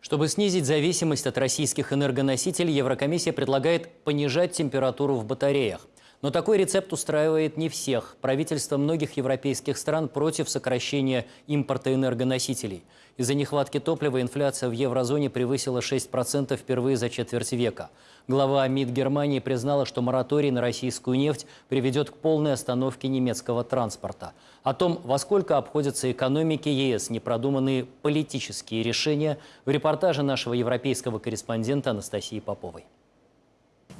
Чтобы снизить зависимость от российских энергоносителей, Еврокомиссия предлагает понижать температуру в батареях. Но такой рецепт устраивает не всех. Правительства многих европейских стран против сокращения импорта энергоносителей. Из-за нехватки топлива инфляция в еврозоне превысила 6% впервые за четверть века. Глава МИД Германии признала, что мораторий на российскую нефть приведет к полной остановке немецкого транспорта. О том, во сколько обходятся экономики ЕС непродуманные политические решения, в репортаже нашего европейского корреспондента Анастасии Поповой.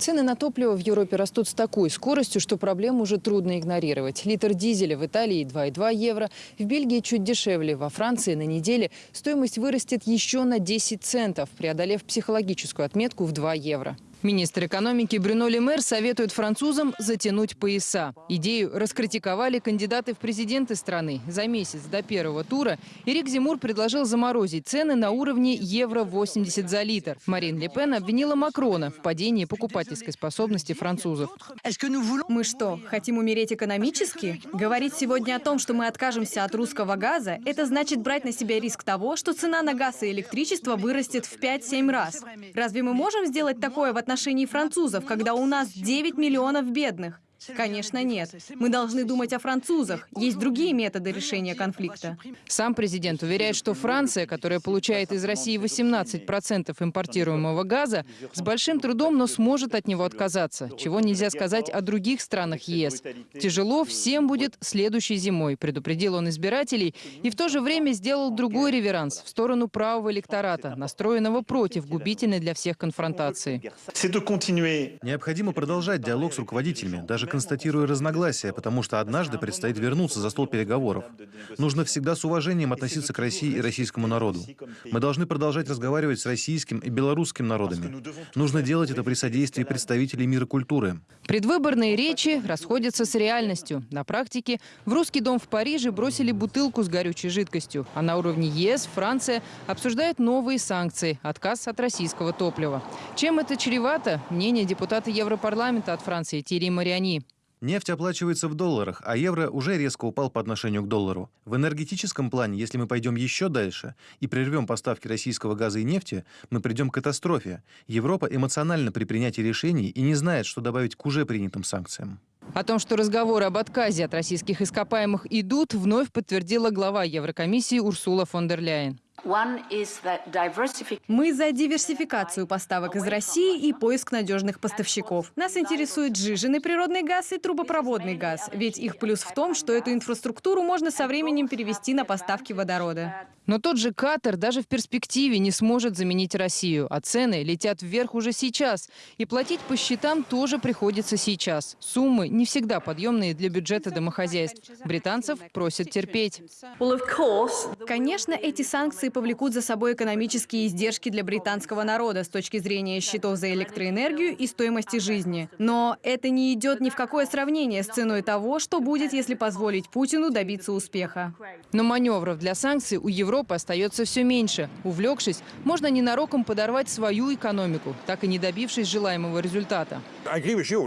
Цены на топливо в Европе растут с такой скоростью, что проблему уже трудно игнорировать. Литр дизеля в Италии 2,2 евро, в Бельгии чуть дешевле. Во Франции на неделе стоимость вырастет еще на 10 центов, преодолев психологическую отметку в 2 евро. Министр экономики Брюно Лемер советует французам затянуть пояса. Идею раскритиковали кандидаты в президенты страны. За месяц до первого тура Эрик Зимур предложил заморозить цены на уровне евро 80 за литр. Марин Ле Пен обвинила Макрона в падении покупательской способности французов. Мы что, хотим умереть экономически? Говорить сегодня о том, что мы откажемся от русского газа, это значит брать на себя риск того, что цена на газ и электричество вырастет в 5-7 раз. Разве мы можем сделать такое в отношении отношении французов, когда у нас 9 миллионов бедных? Конечно, нет. Мы должны думать о французах. Есть другие методы решения конфликта. Сам президент уверяет, что Франция, которая получает из России 18% импортируемого газа, с большим трудом, но сможет от него отказаться, чего нельзя сказать о других странах ЕС. Тяжело всем будет следующей зимой, предупредил он избирателей, и в то же время сделал другой реверанс в сторону правого электората, настроенного против губительной для всех конфронтации. Необходимо продолжать диалог с руководителями, даже констатируя разногласия, потому что однажды предстоит вернуться за стол переговоров. Нужно всегда с уважением относиться к России и российскому народу. Мы должны продолжать разговаривать с российским и белорусским народами. Нужно делать это при содействии представителей мира культуры. Предвыборные речи расходятся с реальностью. На практике в Русский дом в Париже бросили бутылку с горючей жидкостью, а на уровне ЕС Франция обсуждает новые санкции, отказ от российского топлива. Чем это чревато? Мнение депутата Европарламента от Франции Тири Мариани. Нефть оплачивается в долларах, а евро уже резко упал по отношению к доллару. В энергетическом плане, если мы пойдем еще дальше и прервем поставки российского газа и нефти, мы придем к катастрофе. Европа эмоционально при принятии решений и не знает, что добавить к уже принятым санкциям. О том, что разговоры об отказе от российских ископаемых идут, вновь подтвердила глава Еврокомиссии Урсула фон дер Ляйен. Мы за диверсификацию поставок из России и поиск надежных поставщиков. Нас интересует сжиженный природный газ и трубопроводный газ, ведь их плюс в том, что эту инфраструктуру можно со временем перевести на поставки водорода. Но тот же Катар даже в перспективе не сможет заменить Россию, а цены летят вверх уже сейчас. И платить по счетам тоже приходится сейчас. Суммы не всегда подъемные для бюджета домохозяйств. Британцев просят терпеть. Конечно, эти санкции повлекут за собой экономические издержки для британского народа с точки зрения счетов за электроэнергию и стоимости жизни. Но это не идет ни в какое сравнение с ценой того, что будет, если позволить Путину добиться успеха. Но маневров для санкций у Европы остается все меньше. Увлекшись, можно ненароком подорвать свою экономику, так и не добившись желаемого результата.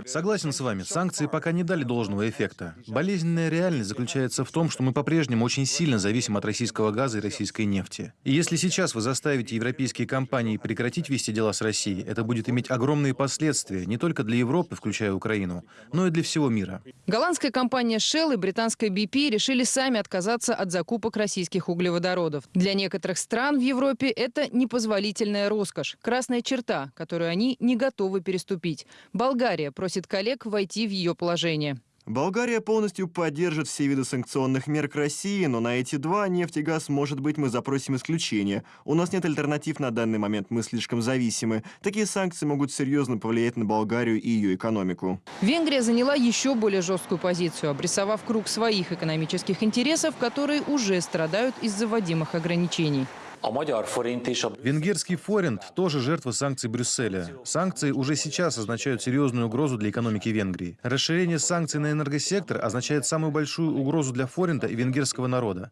Согласен с вами, санкции пока не дали должного эффекта. Болезненная реальность заключается в том, что мы по-прежнему очень сильно зависим от российского газа и российской нефти. И если сейчас вы заставите европейские компании прекратить вести дела с Россией, это будет иметь огромные последствия не только для Европы, включая Украину, но и для всего мира. Голландская компания Shell и британская BP решили сами отказаться от закупок российских углеводородов. Для некоторых стран в Европе это непозволительная роскошь, красная черта, которую они не готовы переступить. Болгария просит коллег войти в ее положение. Болгария полностью поддержит все виды санкционных мер к России, но на эти два, нефть и газ, может быть, мы запросим исключение. У нас нет альтернатив на данный момент, мы слишком зависимы. Такие санкции могут серьезно повлиять на Болгарию и ее экономику. Венгрия заняла еще более жесткую позицию, обрисовав круг своих экономических интересов, которые уже страдают из-за вводимых ограничений. Венгерский форинт тоже жертва санкций Брюсселя. Санкции уже сейчас означают серьезную угрозу для экономики Венгрии. Расширение санкций на энергосектор означает самую большую угрозу для форинта и венгерского народа.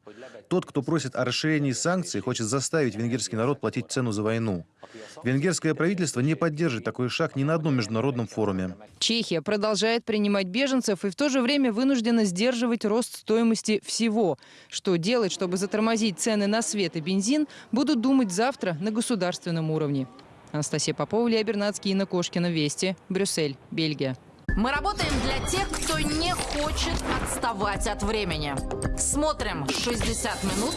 Тот, кто просит о расширении санкций, хочет заставить венгерский народ платить цену за войну. Венгерское правительство не поддержит такой шаг ни на одном международном форуме. Чехия продолжает принимать беженцев и в то же время вынуждена сдерживать рост стоимости всего. Что делать, чтобы затормозить цены на свет и бензин – будут думать завтра на государственном уровне. Анастасия Попова, Илья Бернацкий, Инна Кошкина. Вести. Брюссель. Бельгия. Мы работаем для тех, кто не хочет отставать от времени. Смотрим 60 минут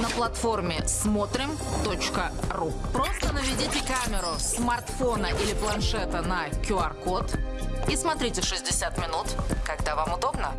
на платформе смотрим.ру. Просто наведите камеру смартфона или планшета на QR-код и смотрите 60 минут, когда вам удобно.